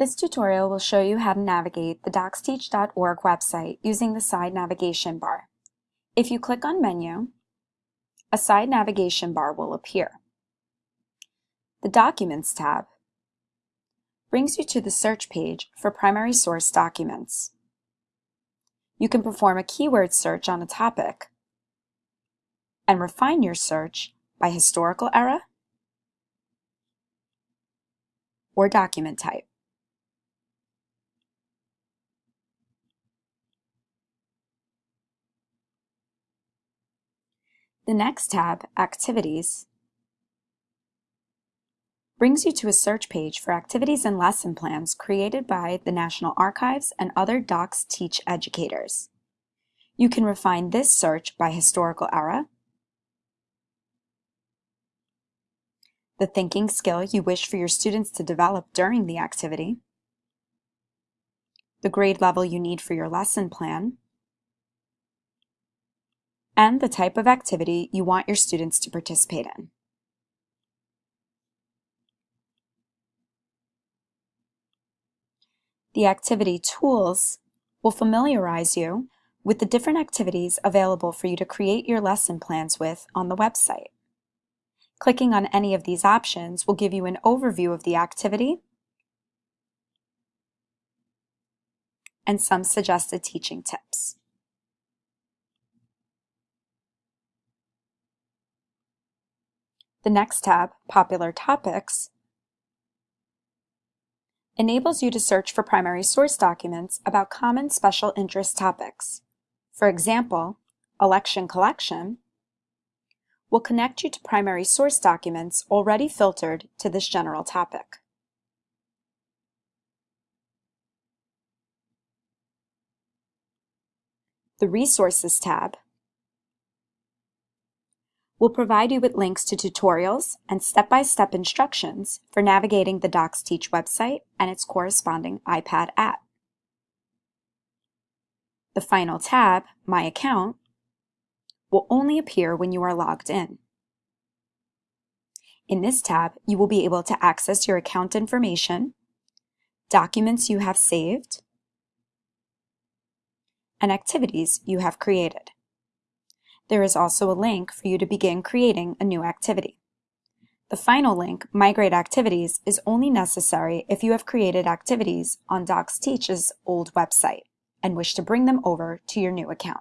This tutorial will show you how to navigate the docsteach.org website using the side navigation bar. If you click on Menu, a side navigation bar will appear. The Documents tab brings you to the search page for primary source documents. You can perform a keyword search on a topic and refine your search by historical era or document type. The next tab, Activities, brings you to a search page for activities and lesson plans created by the National Archives and other DocsTeach educators. You can refine this search by historical era, the thinking skill you wish for your students to develop during the activity, the grade level you need for your lesson plan, and the type of activity you want your students to participate in. The activity tools will familiarize you with the different activities available for you to create your lesson plans with on the website. Clicking on any of these options will give you an overview of the activity and some suggested teaching tips. The next tab, Popular Topics, enables you to search for primary source documents about common special interest topics. For example, Election Collection will connect you to primary source documents already filtered to this general topic. The Resources tab will provide you with links to tutorials and step-by-step -step instructions for navigating the DocsTeach website and its corresponding iPad app. The final tab, My Account, will only appear when you are logged in. In this tab, you will be able to access your account information, documents you have saved, and activities you have created. There is also a link for you to begin creating a new activity. The final link, Migrate Activities, is only necessary if you have created activities on DocsTeach's old website and wish to bring them over to your new account.